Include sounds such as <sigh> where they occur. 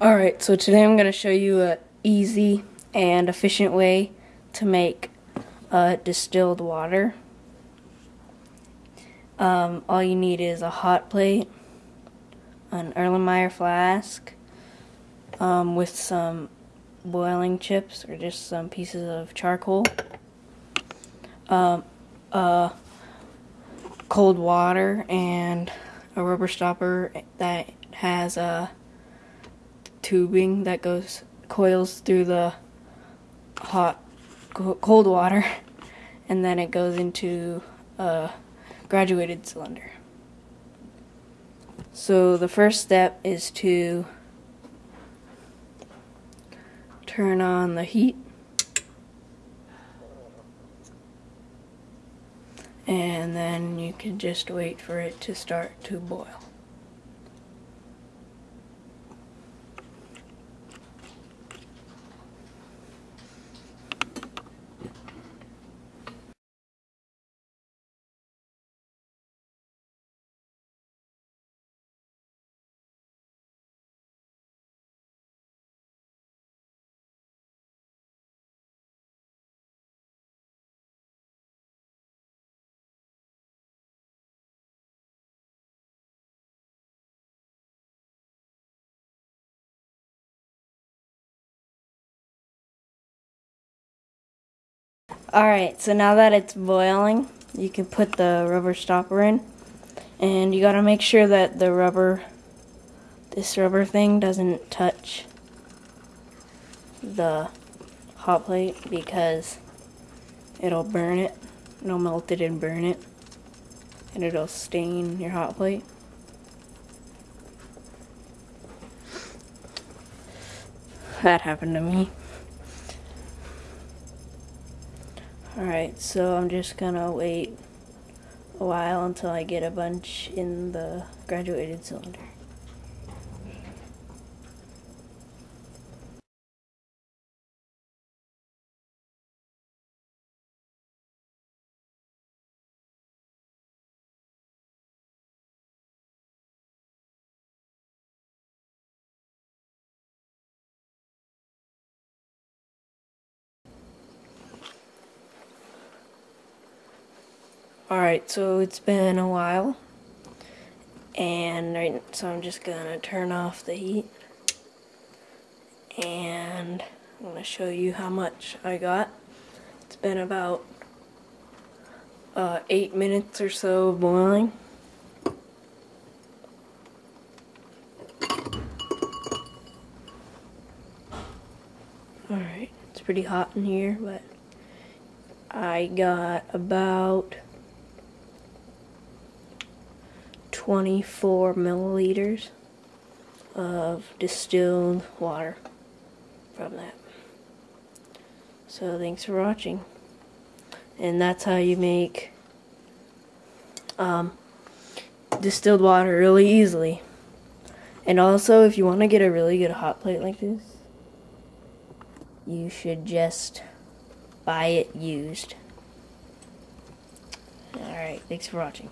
Alright, so today I'm going to show you a easy and efficient way to make uh, distilled water. Um, all you need is a hot plate, an Erlenmeyer flask um, with some boiling chips or just some pieces of charcoal, um, uh, cold water, and a rubber stopper that has a tubing that goes coils through the hot cold water <laughs> and then it goes into a graduated cylinder. So the first step is to turn on the heat and then you can just wait for it to start to boil. Alright, so now that it's boiling, you can put the rubber stopper in. And you gotta make sure that the rubber, this rubber thing doesn't touch the hot plate because it'll burn it. It'll melt it and burn it. And it'll stain your hot plate. That happened to me. Alright, so I'm just gonna wait a while until I get a bunch in the graduated cylinder. Alright, so it's been a while. And right, so I'm just gonna turn off the heat. And I'm gonna show you how much I got. It's been about uh, eight minutes or so of boiling. Alright, it's pretty hot in here, but I got about 24 milliliters of distilled water from that. So thanks for watching. And that's how you make um, distilled water really easily. And also, if you want to get a really good hot plate like this, you should just buy it used. Alright, thanks for watching.